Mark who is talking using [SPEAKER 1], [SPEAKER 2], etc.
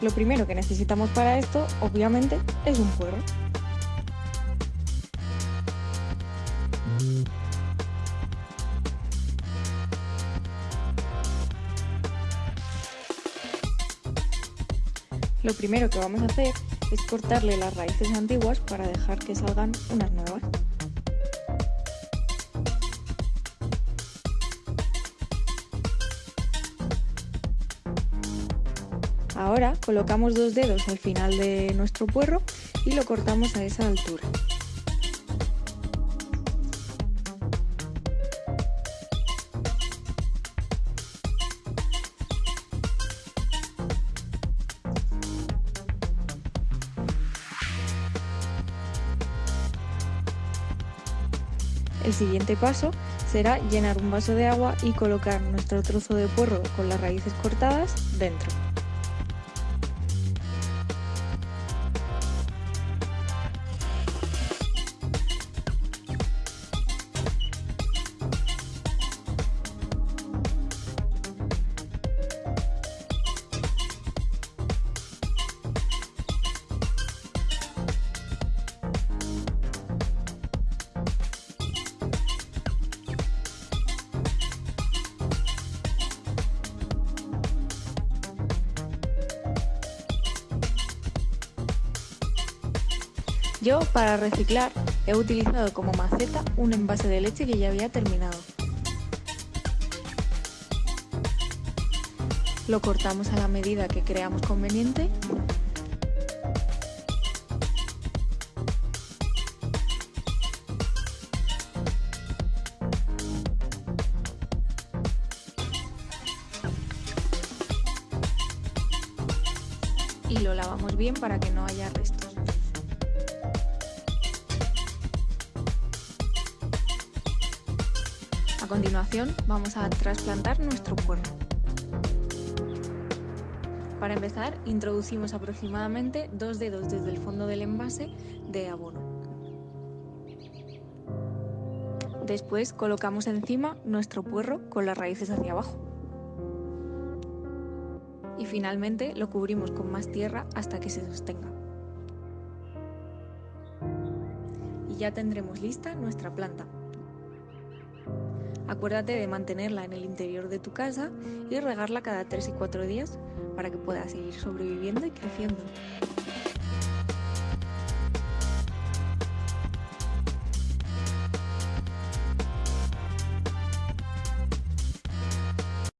[SPEAKER 1] Lo primero que necesitamos para esto, obviamente, es un puerro. Lo primero que vamos a hacer es cortarle las raíces antiguas para dejar que salgan unas nuevas. Ahora colocamos dos dedos al final de nuestro puerro y lo cortamos a esa altura. El siguiente paso será llenar un vaso de agua y colocar nuestro trozo de puerro con las raíces cortadas dentro. Yo, para reciclar, he utilizado como maceta un envase de leche que ya había terminado. Lo cortamos a la medida que creamos conveniente. Y lo lavamos bien para que no haya restos. Continuación vamos a trasplantar nuestro puerro. Para empezar, introducimos aproximadamente dos dedos desde el fondo del envase de abono. Después colocamos encima nuestro puerro con las raíces hacia abajo. Y finalmente lo cubrimos con más tierra hasta que se sostenga. Y ya tendremos lista nuestra planta. Acuérdate de mantenerla en el interior de tu casa y regarla cada 3 y 4 días para que pueda seguir sobreviviendo y creciendo.